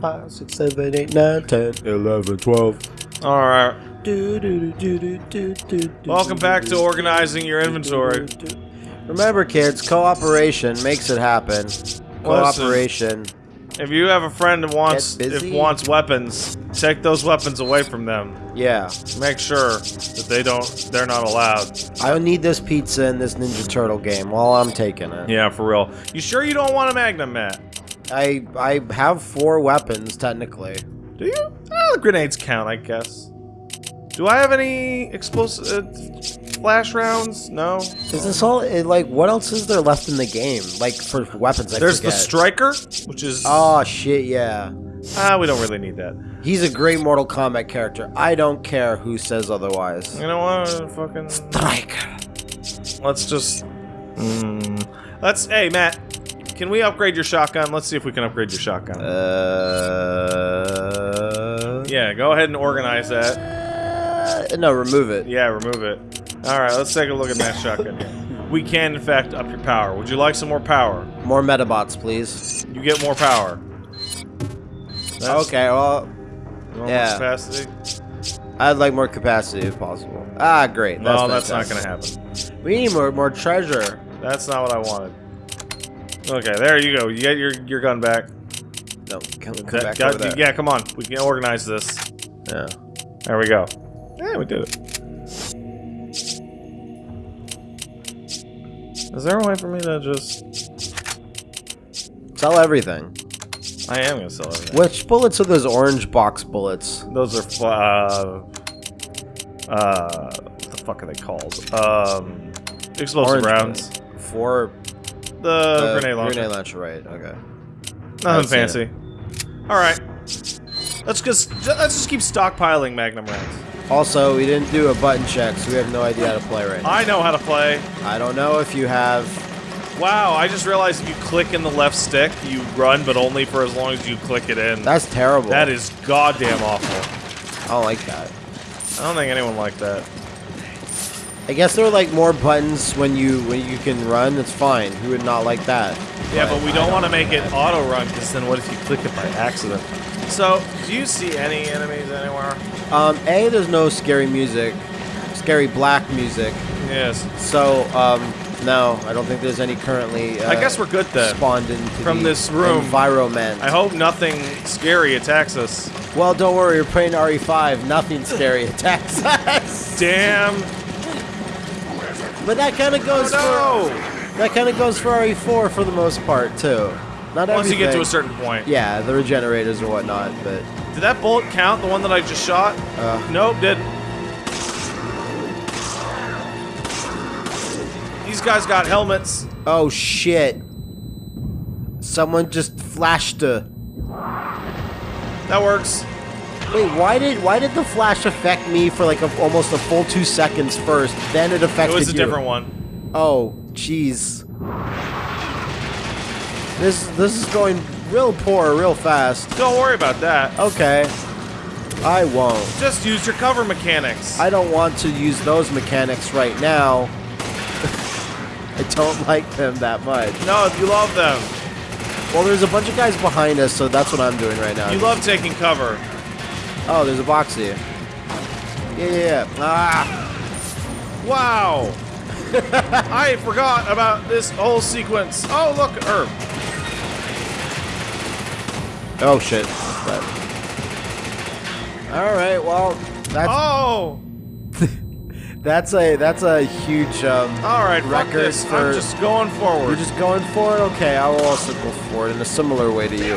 five, six, seven, eight, nine, ten, eleven, twelve. All right. Welcome back to organizing your inventory. Remember, kids, cooperation makes it happen. Cooperation. If you have a friend that wants if wants weapons, take those weapons away from them. Yeah. Make sure that they don't they're not allowed. I don't need this pizza in this Ninja Turtle game while I'm taking it. Yeah, for real. You sure you don't want a Magnum, Matt? I I have four weapons technically. Do you? Oh, the grenades count, I guess. Do I have any explosive uh, flash rounds? No. Is this all? Like, what else is there left in the game? Like for weapons, I There's the striker, which is Oh shit! Yeah, ah, we don't really need that. he's a great Mortal Kombat character. I don't care who says otherwise. You know what? Fucking. Striker. Let's just. Mm, let's. Hey, Matt. Can we upgrade your shotgun? Let's see if we can upgrade your shotgun. Uh. yeah, go ahead and organize that. uh, no, remove it. Yeah, remove it. All right, let's take a look at Matt's shotgun. here. We can, in fact, up your power. Would you like some more power? More Metabots, please. You get more power. That's Okay. Well, yeah. capacity. I'd like more capacity if possible. Ah, great. No, that's not gonna happen. We need more more treasure. That's not what I wanted. Okay, there you go. You get your your gun back. No, come, come That- back got- over there. yeah, come on. We can organize this. Yeah. There we go. Yeah, we did it. Is there a way for me to just? Sell everything. I am gonna sell everything. Which bullets are those orange box bullets? Those are uh, uh, what the fuck are they called? Um, explosive Orange rounds. For The uh, grenade launcher. Grenade launcher, right? Okay. Nothing fancy. All right. Let's just let's just keep stockpiling Magnum rounds. Also, we didn't do a button check, so we have no idea how to play right now. I know how to play. I don't know if you have. Wow, I just realized if you click in the left stick, you run, but only for as long as you click it in. That's terrible. That is goddamn awful. I don't like that. I don't think anyone liked that. I guess there are like more buttons when you when you can run. It's fine. Who would not like that? Yeah, but we I don't want to make it auto run because then what if you click it by accident? So, do you see any enemies anywhere? Um, a there's no scary music, scary black music. Yes. So um, no, I don't think there's any currently. Uh, I guess we're good then. spawned into From the this room. environment. I hope nothing scary attacks us. Well, don't worry, you're playing RE5. Nothing scary attacks us. Damn. But that kind of goes Oh for that kind of goes for RE4 for the most part too. Not no! Once you get to a certain point. Yeah, the regenerators or whatnot, but Did that bullet count? The one that I just shot? uh, Nope, didn't. These guys got helmets. oh shit! Someone just flashed a. That works. Wait, why did why did the flash affect me for like a, almost a full two seconds first? Then it affected you. It was a you. different one. Oh, jeez. This this is going real poor, real fast. Don't worry about that. Okay, I won't. Just use your cover mechanics. I don't want to use those mechanics right now. I don't like them that much. no, you love them. Well, there's a bunch of guys behind us, so that's what I'm doing right now. You love taking cover. Oh, there's a box here. Yeah, yeah, yeah. Ah! Wow. I forgot about this whole sequence. Oh, look, herb. Oh shit. All right, well, that's Oh. that's a that's a huge um, All right, fuck record this. for. I'm just going forward. You're just going for it? Okay, I will also go for it in a similar way to you.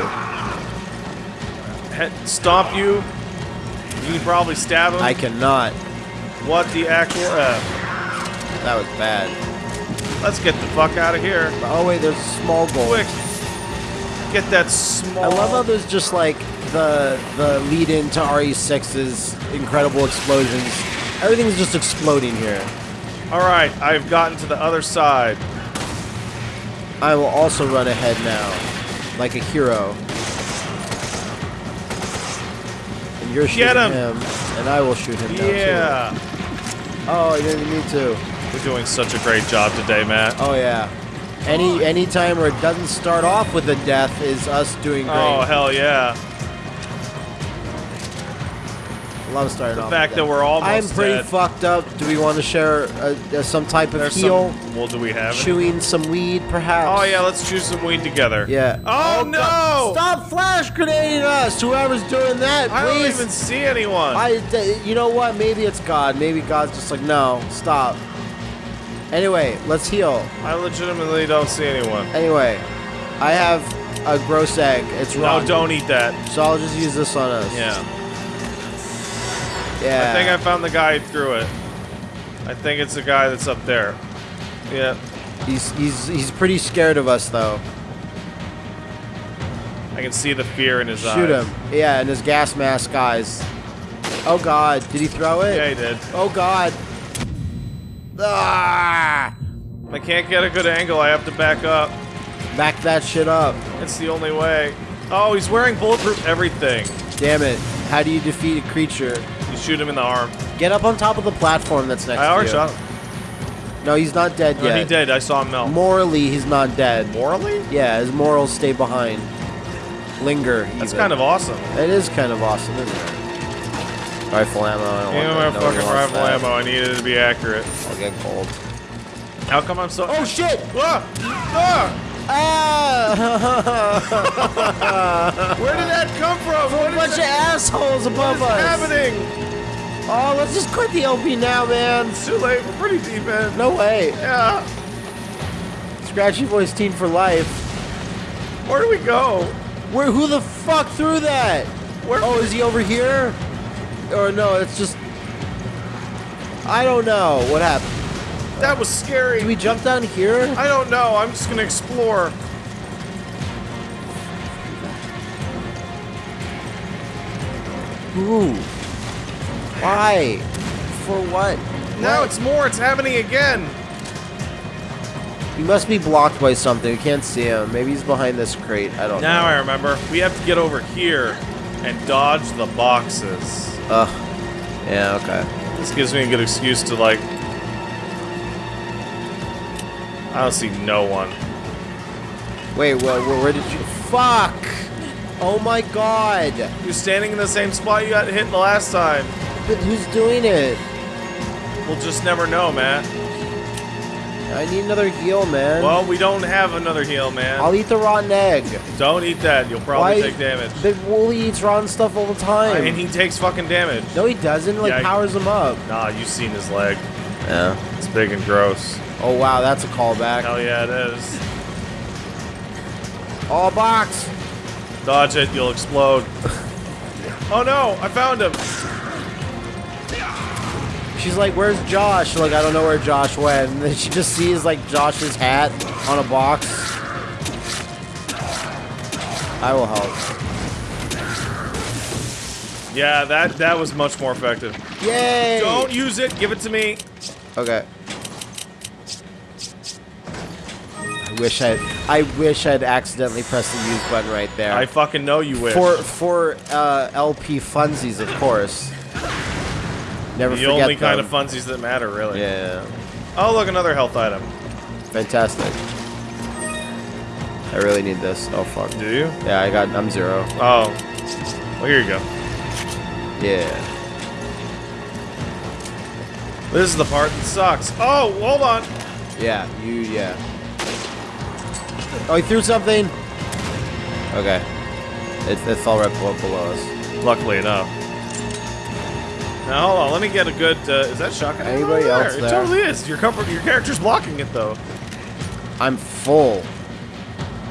He- stomp you. You can probably stab him. I cannot. What the actual F? Uh, that was bad. Let's get the fuck out of here. Oh wait, there's a small goal. Quick. Get that small. I love how there's just like the the lead into RE6's incredible explosions. Everything's just exploding here. All right, I've gotten to the other side. I will also run ahead now, like a hero. You're shooting him. him, and I will shoot him down Yeah. too. Oh, you didn't need to. We're doing such a great job today, Matt. Oh yeah. Any any time where it doesn't start off with a death is us doing great. Oh, hell yeah. Love starting The off. fact with that we're almost I'm pretty dead. fucked up. Do we want to share uh, uh, some type of There's heal? some. Well, do we have? Chewing some weed, perhaps. Oh yeah, let's chew some weed together. Yeah. Oh, no! God. Stop flash grenading us! Whoever's doing that, I don't even see anyone. I, d- you know what? Maybe it's God. Maybe God's just like, no, stop. Anyway, let's heal. I legitimately don't see anyone. Anyway, I have a gross egg. It's No, don't eat that. So I'll just use this on us. Yeah. Yeah. I think I found the guy who threw it. I think it's the guy that's up there. Yeah. He's he's he's pretty scared of us though. I can see the fear in his eyes. Shoot him. Yeah, and his gas mask eyes. Oh God! Did he throw it? Yeah, he did. Oh God! Ah! I can't get a good angle. I have to back up. Back that shit up. It's the only way. Oh, he's wearing bulletproof everything. Damn it! How do you defeat a creature? You shoot him in the arm. Get up on top of the platform that's next I to already you. shot him. No, he's not dead No, yet. he did. I saw him melt. Morally, he's not dead. Morally? Yeah, his morals stay behind. Linger. That's even. kind of awesome. It is kind of awesome, isn't it? Rifle ammo. I don't want my. Fucking rifle that. ammo. I need it to be accurate. I'll get gold. How come I'm so? Oh shit! Ah! Ah! Ah! Where did that come from? What a is bunch of assholes what above is us. happening? Oh, let's just quit the LP now, man. It's too late. We're pretty deep in. No way. Yeah. Scratchy voice teen for life. Where do we go? Where? Who the fuck threw that? Where? Oh, is he over here? Or no? It's just. I don't know what happened. That was scary. Do we jump down here? I don't know. I'm just gonna explore. Ooh. Why? For what? Now What? it's more. It's happening again. He must be blocked by something. We can't see him. Maybe he's behind this crate. I don't Now know. Now I remember. We have to get over here and dodge the boxes. Ugh. Yeah, okay. This gives me a good excuse to like. I don't see no one. Wait, where, where, where did you. Fuck! Oh my god! You're standing in the same spot you got hit the last time. But who's doing it? We'll just never know, man. I need another heal, man. Well, we don't have another heal, man. I'll eat the rotten egg. Don't eat that. You'll probably Why- take damage. But Wooly eats rotten stuff all the time. I and mean, he takes fucking damage. no, he doesn't. Like, Yeah, I- powers him up. Nah, you've seen his leg. Yeah. It's big and gross. Oh, wow, that's a callback. Hell yeah, it is. All box! Dodge it, you'll explode. oh no, I found him. She's like, where's Josh? Like, I don't know where Josh went. And then she just sees, like, Josh's hat on a box. I will help. Yeah, that that was much more effective. Yay! Don't use it. Give it to me. Okay. I wish I I wish I'd accidentally pressed the use button right there. I fucking know you wish. for for uh, LP funsies, of course. Never the forget only kind them. of funsies that matter, really. Yeah, Oh, look, another health item. fantastic. I really need this. Oh fuck. Do you? Yeah, I got. I'm zero. Oh. Well, here you go. Yeah. This is the part that sucks. Oh, hold on. Yeah. You. Yeah. Oh, he threw something. Okay. It, it fell right below, below us. Luckily enough. Now hold on, let me get a good. Uh, is that shotgun? Anybody else It totally is. Your comfort, your character's blocking it though. I'm full.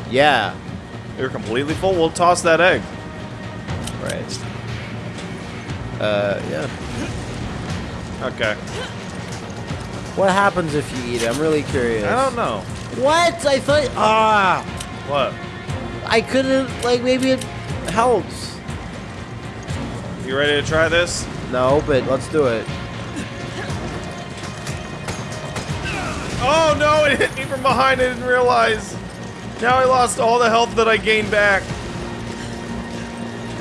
Yeah. You're completely full. We'll toss that egg. Right. Uh, yeah. Okay. What happens if you eat it? I'm really curious. I don't know. What? I thought. Ah! What? I couldn't. Like, maybe it helps. You ready to try this? No, but let's do it. Oh no! It hit me from behind. I didn't realize. Now I lost all the health that I gained back.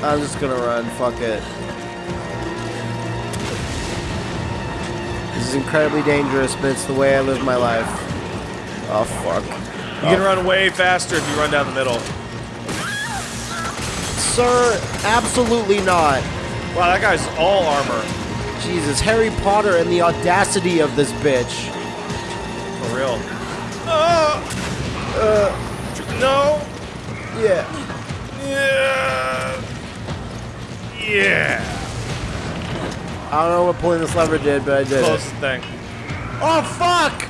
I'm just gonna run. Fuck it. Is incredibly dangerous, but it's the way I live my life. Oh, fuck. You can run way faster if you run down the middle. Sir, absolutely not. Wow, that guy's all armor. Jesus, Harry Potter and the audacity of this bitch. For real. Uh, uh, no. Yeah. Yeah. Yeah. I don't know what pulling this lever did, but I did it. Closest thing. Oh fuck!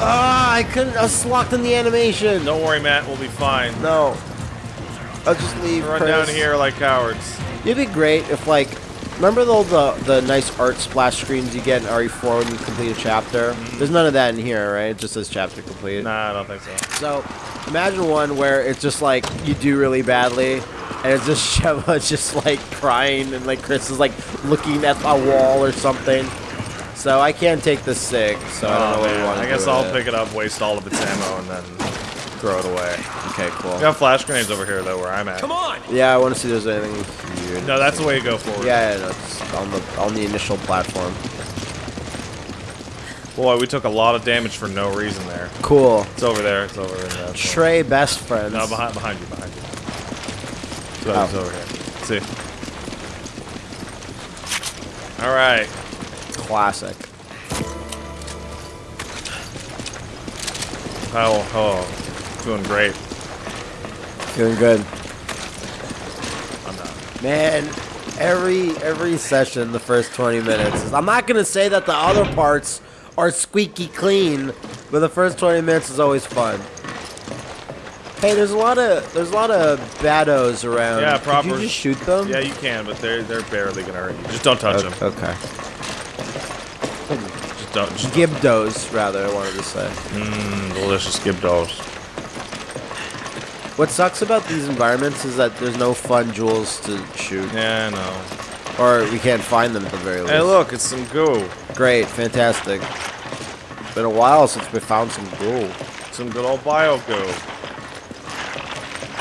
Ah, I couldn't. I was locked in the animation. Don't worry, Matt. We'll be fine. No. I'll just leave. Run Chris. down here like cowards. It'd be great if, like, remember the the, the nice art splash screens you get in RE4 when you complete a chapter? There's none of that in here, right? It just says chapter complete. Nah, I don't think so. So, imagine one where it's just like you do really badly, and it's just Sheva just like crying, and like Chris is like looking at a wall or something. So I can't take the sick. So I don't know Oh, what we man. want to I guess I'll pick it up, waste all of its ammo, and then throw it away. Okay, cool. We got flash grenades over here, though, where I'm at. Come on! Yeah, I want to see if there's anything here. No, that's the way you go forward. Yeah, yeah, no, it's on the on the initial platform. Boy, we took a lot of damage for no reason there. Cool. It's over there. It's over there. That's over- Trey, best friends. No, behind, behind you, behind you. Oh. it's over here. See. All right. Classic. Oh, oh, doing great. Doing good. I'm not. Man, every every session, the first 20 minutes. Is, I'm not gonna say that the other parts are squeaky clean, but the first 20 minutes is always fun. Hey, there's a lot of there's a lot of baddos around. Yeah, Could proper- you just shoot them? Yeah, you can, but they're they're barely gonna hurt you. Just don't touch them. Okay. Just don't. Just Gibdos, rather, I wanted to say. mm, delicious gibdos. What sucks about these environments is that there's no fun jewels to shoot, Yeah, I know. or we can't find them at the very least. Hey, look, it's some goo. Great, fantastic. Been a while since we found some goo. Some good old bio goo.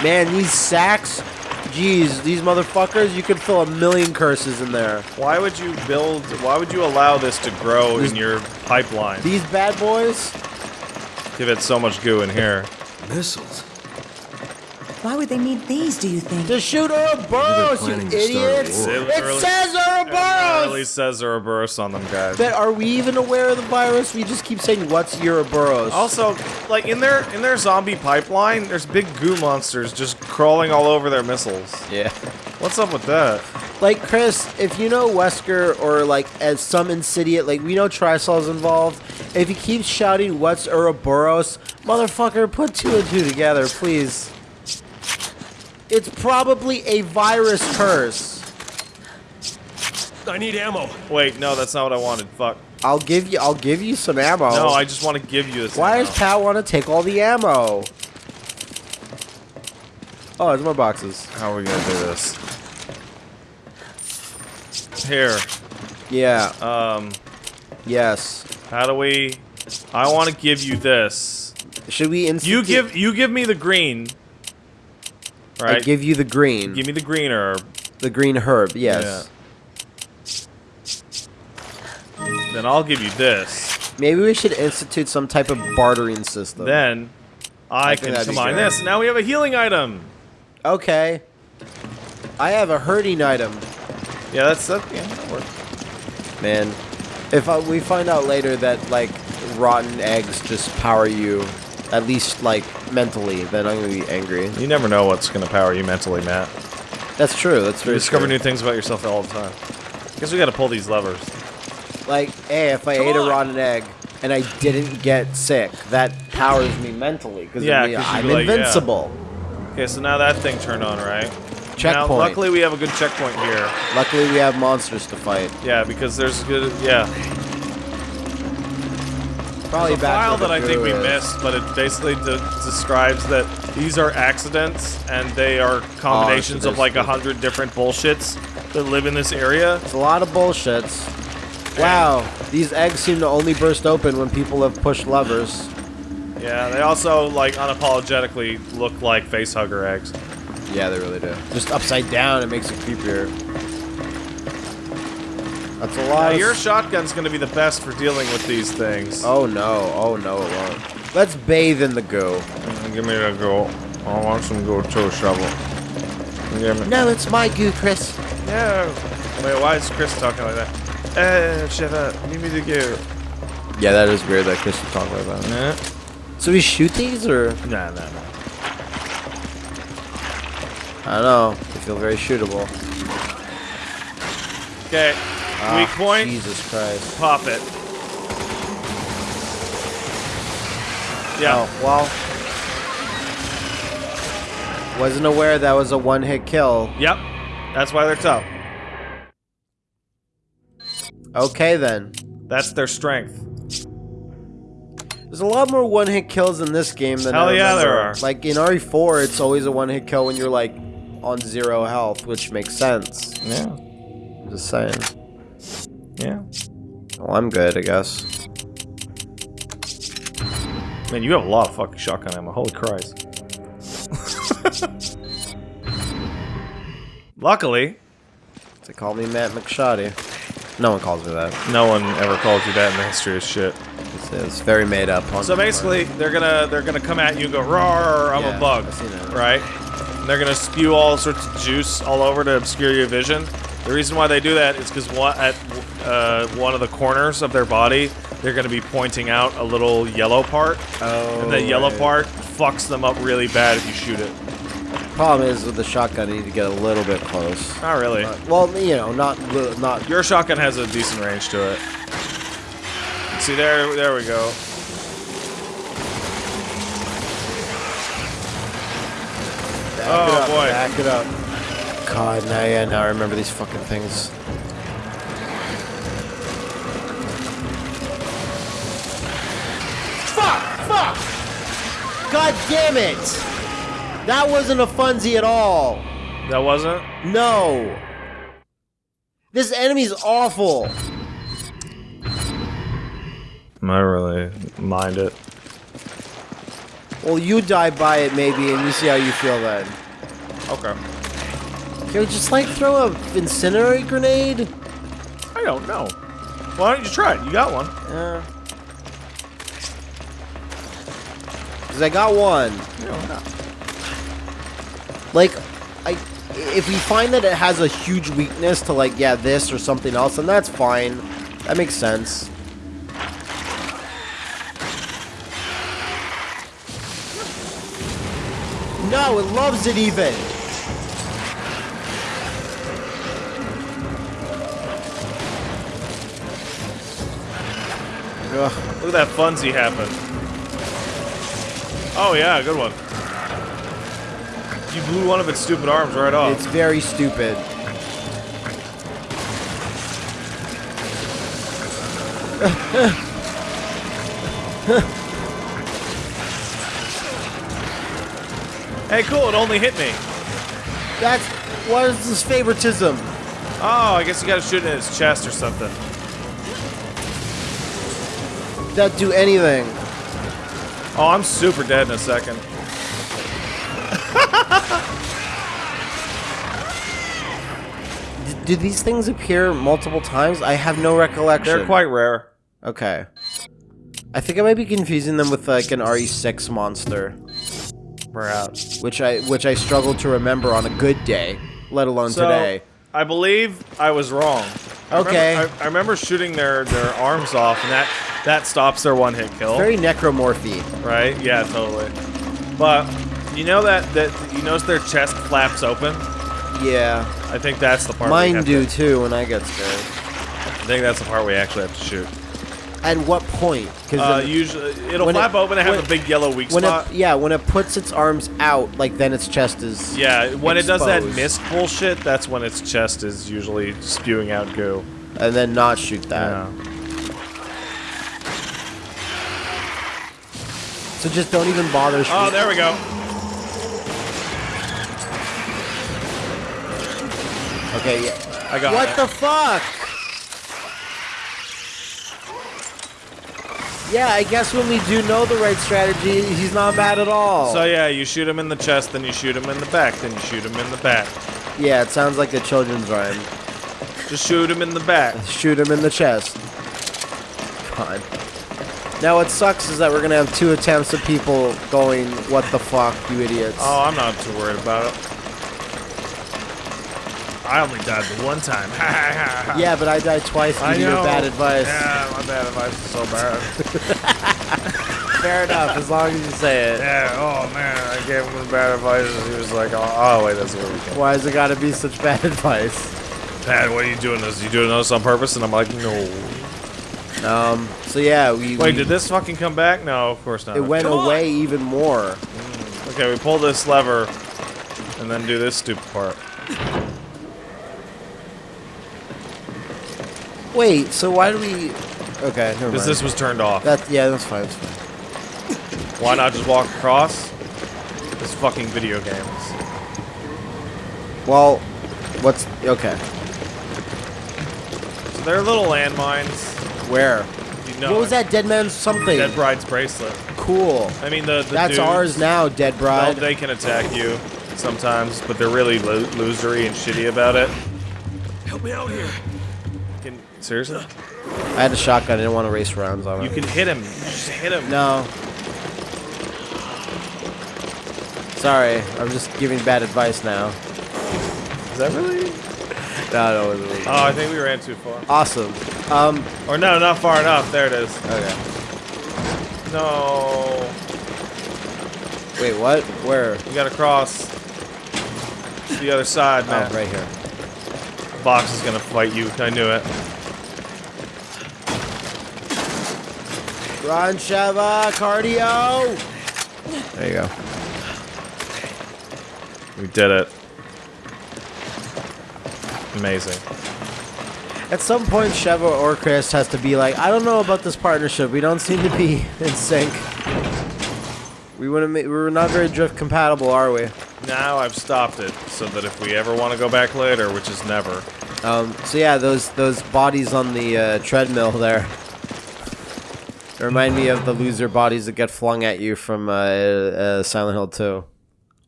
Man, these sacks, geez, these motherfuckers, you could fill a million curses in there. Why would you build? Why would you allow this to grow These- in your pipeline? These bad boys, Give it so much goo in here. Missiles. Why would they need these, do you think? to shoot Ouroboros, you planning to start a idiots! It It literally- says It literally says Ouroboros on them, guys. But are we even aware of the virus? We just keep saying, what's Ouroboros? Also, like in their in their zombie pipeline, there's big goo monsters just crawling all over their missiles. yeah. What's up with that? Like, Chris, if you know Wesker or, like, as some insidious, like, we know Tricell's involved, if he keeps shouting, what's Ouroboros, motherfucker, put two and two together, please. It's probably a virus curse. I need ammo. Wait, no, that's not what I wanted. Fuck. I'll give you, I'll give you some ammo. No, I just want to give you this. Why ammo. does Pat want to take all the ammo? Oh, there's more boxes. How are we gonna do this? Here. Yeah. Um. Yes. How do we? I want to give you this. Should we institute? You give you give me the green. I give you the green. give me the green herb. the green herb. Yes. Then I'll give you this. Maybe we should institute some type of bartering system. Then I, I can combine this. Now we have a healing item. Okay. I have a hurting item, Yeah, that's that. Yeah, that works. man. If uh, we find out later that like rotten eggs just power you, at least like mentally, then I'm gonna be angry. You never know what's gonna power you mentally, Matt. That's true. That's You discover true. new things about yourself all the time. I Guess we gotta pull these levers. Like, hey, if I Come ate a rotten egg and I didn't get sick, that powers me mentally because Yeah, 'cause you'd I'm be like, yeah. invincible. Okay, so now that thing turned on, right? Checkpoint. Now, luckily we have a good checkpoint here. Luckily, we have monsters to fight. Yeah, because there's good. Yeah, Probably there's a back file that I think we uh, missed, but it basically de- describes that these are accidents and they are oh, combinations there's- of like a hundred different bullshits that live in this area. It's a lot of bullshits. Wow, these eggs seem to only burst open when people have pushed levers. Yeah, they also like unapologetically look like face hugger eggs. Yeah, they really do. Just upside down, it makes it creepier. That's a Now, lot. of your shotgun's gonna be the best for dealing with these things. oh no! Oh no! It won't. Let's bathe in the goo. Give me the go. I want some go too, shovel. Give me. No, it's my goo, Chris. No. Wait, why is Chris talking like that? Eh, shut up. Leave me to go. Yeah, that is weird that Chris is talking about. Nah, So we shoot these, or nah, nah. nah. I don't know. They feel very shootable. Okay. Ah, Weak point. Jesus Christ. Pop it. Yeah. Oh well. Wasn't aware that was a one-hit kill. Yep. That's why they're tough. Okay then. That's their strength. There's a lot more one-hit kills in this game than Hell I yeah, there are. Like in RE4, it's always a one-hit kill when you're like on zero health, which makes sense. Yeah. Just saying. Yeah. Well, I'm good, I guess. Man, you have a lot of fucking shotgun ammo. Holy Christ. Luckily, They call me Matt McShoddy. No one calls me that. no one ever called you that in the history of shit. It's, it's very made up. So basically, they're gonna they're gonna come at you and go, "Roar! I'm Yeah, a bug," I've seen that. right? And they're gonna spew all sorts of juice all over to obscure your vision. The reason why they do that is because one, at uh, one of the corners of their body, they're gonna be pointing out a little yellow part, Oh, and the yellow right. part fucks them up really bad if you shoot it. Problem is with the shotgun, you need to get a little bit close. Not really. Uh, well, you know, not not. Your shotgun has a decent range to it. See there, there we go. Back Oh, boy. Back it up. God, now yeah, now I remember these fucking things. Fuck! Fuck! God damn it! That wasn't a funsy at all. That wasn't. No. This enemy's awful. I really mind it. Well, you die by it maybe, and you see how you feel then. Okay. Can we just like throw a incendiary grenade? I don't know. Why don't you try it? You got one. Yeah. Cause I got one. No, not. Like, I if we find that it has a huge weakness to like yeah this or something else, then that's fine. That makes sense. No, it loves it even. Ugh. Look at that funsy happen. Oh yeah, good one. You blew one of its stupid arms right off. It's very stupid. hey, cool! It only hit me. That's what is this favoritism? Oh, I guess you gotta shoot it in its chest or something. That do anything? Oh, I'm super dead in a second. Do these things appear multiple times? I have no recollection. They're quite rare. okay. I think I might be confusing them with like an RE6 monster, Perhaps. which I which I struggle to remember on a good day, let alone So, today. I believe I was wrong. I Okay. Remember, I, I remember shooting their, their arms off, and that, that stops their one hit kill. Very necromorphy. right? Yeah, totally. But you know that that you notice their chest flaps open. Yeah. I think that's the part. we Mine do To, too when I get scared. I think that's the part we actually have to shoot. At what point? Because Uh, usually, it'll when it- flap open and have a big yellow weak when spot. it yeah when it puts its arms out, like then its chest is yeah, when it does that exposed. mist bullshit, that's when its chest is usually spewing out goo. and then not shoot that. Yeah. So just don't even bother shooting. Oh, there we go. Okay, yeah. I got What it. the fuck? Yeah, I guess when we do know the right strategy, he's not bad at all. So yeah, you shoot him in the chest, then you shoot him in the back, then you shoot him in the back. yeah, it sounds like a children's rhyme. Just shoot him in the back. Shoot him in the chest. God. Now what sucks is that we're gonna have two attempts of people going, "What the fuck, you idiots!" Oh, I'm not too worried about it. I only died the one time. Yeah, but I died twice due I to your bad advice. Yeah, my bad advice is so bad. Fair enough, as long as you say it. yeah, oh man, I gave him bad advice and he was like, oh, oh wait, that's where we go. Why has it got to be such bad advice? Pat, what are you doing this? You doing this on purpose? And I'm like, no. Um. So yeah, we. Wait, we- did this fucking come back? No, of course not. It went Come on. away even more. Okay, we pull this lever and then do this stupid part. Wait. So why do we? Okay. Never Because mind. this was turned off. That yeah, that's fine. That's fine. Why not just walk across? This fucking video games. Well, what's okay? So they're little landmines. Where? You know what was it. that dead man's something? Dead Bride's bracelet. cool. I mean, the, the That's dudes, ours now, Dead Bride. Well, they can attack you sometimes, but they're really lo- losery and shitty about it. Help me out here. Seriously? I had a shotgun. I didn't want to race rounds on You it. can hit him. Just hit him. No. Sorry, I'm just giving bad advice now. Is that really? No, no, it wasn't. Oh, I think we ran too far. Awesome. Um. Or no, not far enough. There it is. Okay. No. Wait, what? Where? You gotta cross the other side, man. Oh, right here. Box is gonna fight you. I knew it. Run, Sheva, cardio. There you go. We did it. Amazing. At some point, Sheva or Chris has to be like, I don't know about this partnership. We don't seem to be in sync. We wouldn't. We're not very drift compatible, are we? Now I've stopped it so that if we ever want to go back later, which is never, Um, so yeah, those those bodies on the uh, treadmill there they remind me of the loser bodies that get flung at you from uh, uh, Silent Hill 2.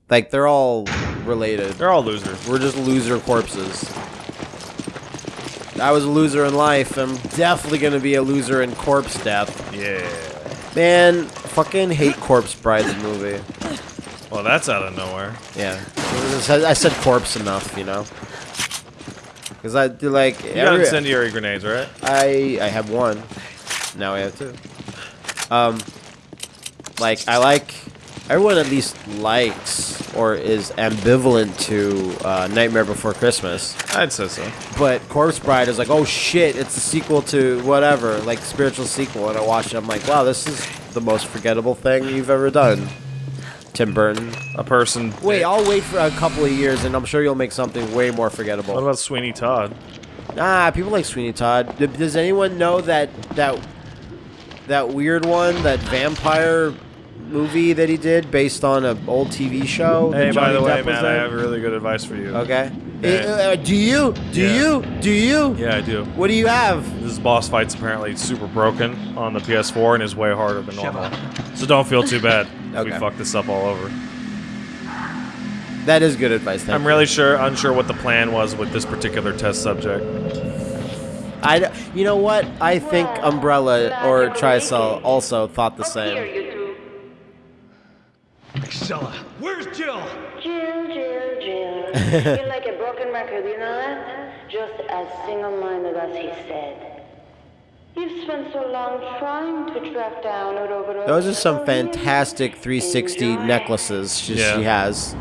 Like they're all related. they're all losers. We're just loser corpses. I was a loser in life. I'm definitely gonna be a loser in corpse death. Yeah. Man, fucking hate Corpse Bride the movie. Well, that's out of nowhere. Yeah, I said, I said corpse enough, you know. Because I do like You got incendiary grenades, right? I I have one. Now I have two. Um, like I like everyone at least likes or is ambivalent to uh, Nightmare Before Christmas, I'd say so. but Corpse Bride is like, oh shit, it's a sequel to whatever, like spiritual sequel. And I watched it, I'm like, wow, this is the most forgettable thing you've ever done, Tim Burton. A person. Wait, I'll wait for a couple of years, and I'm sure you'll make something way more forgettable. What about Sweeney Todd? Nah, people like Sweeney Todd. Does anyone know that that that weird one, that vampire movie that he did based on an old TV show? that Hey, by the way, Depp was man, I have really good advice for you. Okay. Yeah. Eh, uh, do you? Do Yeah. you? Do you? Yeah, I do. What do you have? This boss fight's apparently super broken on the PS4 and is way harder than normal. So don't feel too bad if we Okay. fuck this up all over. That is good advice. Thank I'm you. really sure unsure what the plan was with this particular test subject. I. d- You know what? I think Umbrella or Tricell also thought the Up here, same. you two. Excella, where's Jill? Jill, Jill, Jill. You're like a broken record, you know that? Just as single-minded as he said. You've spent so long trying to track down Orogoro. Those are some fantastic 360 Enjoy. necklaces she, Yeah. she has.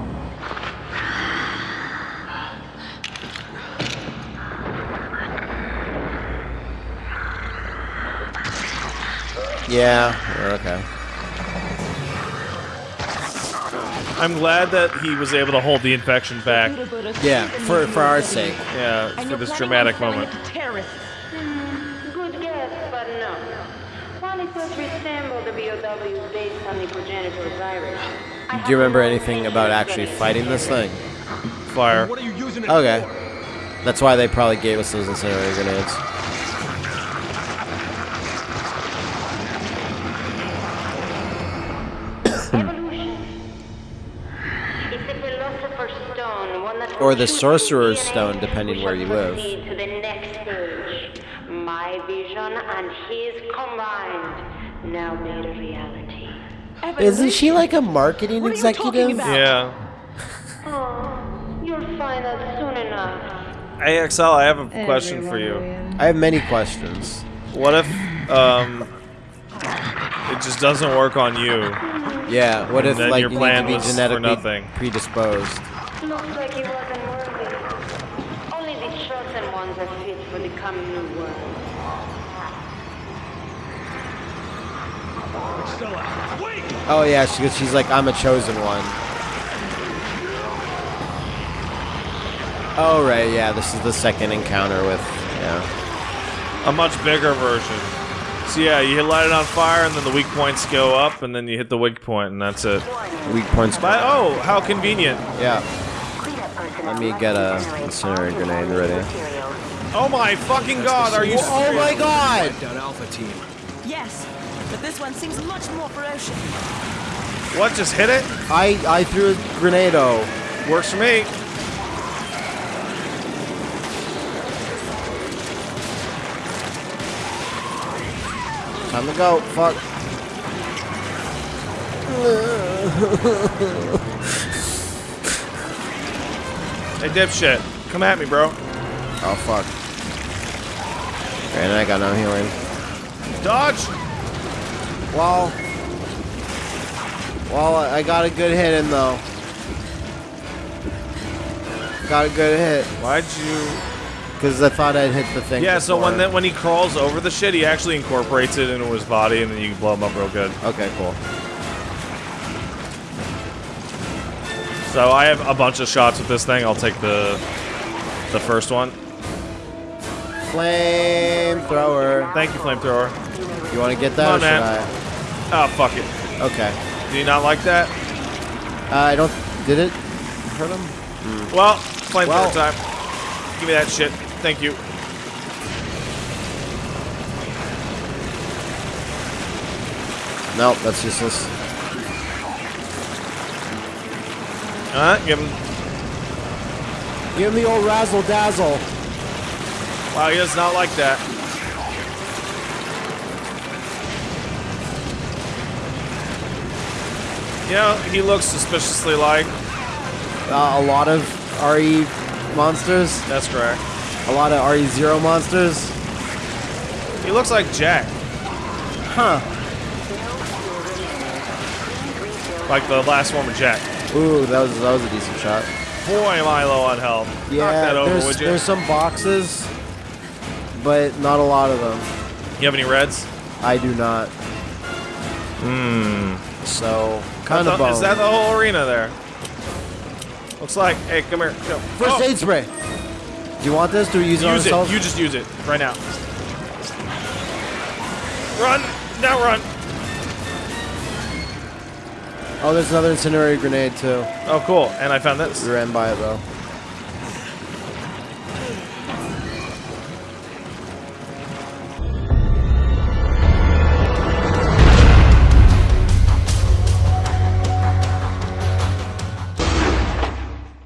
Yeah, okay. I'm glad that he was able to hold the infection back. Yeah, for for our sake. Yeah, for this dramatic moment. Good guess, but no. While resemble the BOW based on the progenitor virus. Do you remember anything about actually fighting this thing? Fire. What are you using it Okay. That's why they probably gave us those incendiary grenades. Evolution. It's the philosopher's stone, one that Or the sorcerer's stone, depending where you live. To the next stage. My vision and his combined now made a reality. Isn't she like a marketing What are you executive? about? Yeah. Oh, you'll find out soon enough. AXL, I have a question for you. I have many questions. What if um, it just doesn't work on you? Yeah, what if like your you plan need to be genetically predisposed? Looks like he wasn't worthy. Only the chosen ones are fit for the coming new world. Stella, wait! Oh yeah, she, she's like, I'm a chosen one. Oh right, yeah, this is the second encounter with, yeah. A much bigger version. So yeah, you light it on fire, and then the weak points go up, and then you hit the weak point, and that's it. Weak points. But oh, how convenient! Yeah. Let me get a incendiary grenade ready. Oh my fucking god, are you? Oh my god! Alpha Team. Yes, but this one seems much more ferocious. What? Just hit it? I I threw a grenado. Oh. Works for me. Time to go. Fuck. Hey dipshit, come at me, bro. Oh fuck. And I got no healing. Dodge. Well. Well, I got a good hit in though. Got a good hit Why'd you? because I thought I'd hit the thing. Yeah. So when before. that when he crawls over the shit, he actually incorporates it into his body, and then you can blow him up real good. Okay, cool. So I have a bunch of shots with this thing. I'll take the the first one. Flamethrower. Thank you, flamethrower. You want to get that Come on, man. Oh fuck it. Okay. Do you not like that? Uh, I don't. Did it hurt him? Well, flamethrower Well- time. Give me that shit. Thank you. No, that's useless. Uh, give him. Give me the old razzle dazzle. Wow, he does not like that. You know, he looks suspiciously like. Uh, a lot of RE monsters. That's correct. A lot of RE0 monsters. He looks like Jack, Huh. like the last one with Jack. Ooh, that was that was a decent shot. Boy, am I low on health. Yeah, over, there's there's some boxes, but not a lot of them. You have any reds? I do not. Hmm. So kind of Is that the whole arena there? Looks like. Hey, come here. Go. First Oh, aid spray. Do you want this? Do we use it Use it. You just use it right now. Run! Now run! Oh, there's another incendiary grenade too. Oh, cool. And I found this. We ran by it though.